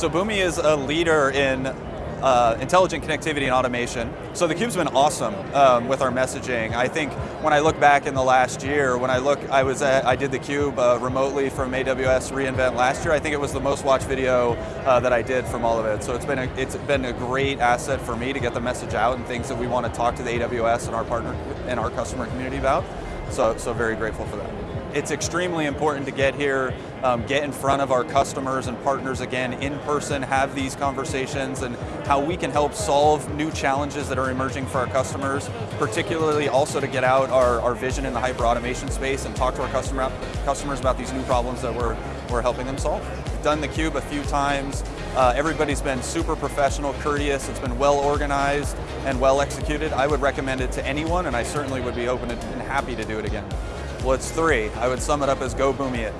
So Boomi is a leader in uh, intelligent connectivity and automation. So the Cube's been awesome um, with our messaging. I think when I look back in the last year, when I look, I was at, I did the Cube uh, remotely from AWS reInvent last year. I think it was the most watched video uh, that I did from all of it. So it's been a, it's been a great asset for me to get the message out and things that we want to talk to the AWS and our partner and our customer community about. So so very grateful for that it's extremely important to get here, um, get in front of our customers and partners again in person, have these conversations and how we can help solve new challenges that are emerging for our customers, particularly also to get out our, our vision in the hyper automation space and talk to our customer, customers about these new problems that we're, we're helping them solve. We've done theCUBE a few times, uh, everybody's been super professional, courteous, it's been well organized and well executed. I would recommend it to anyone and I certainly would be open and happy to do it again. Well, it's three. I would sum it up as go Boomi it.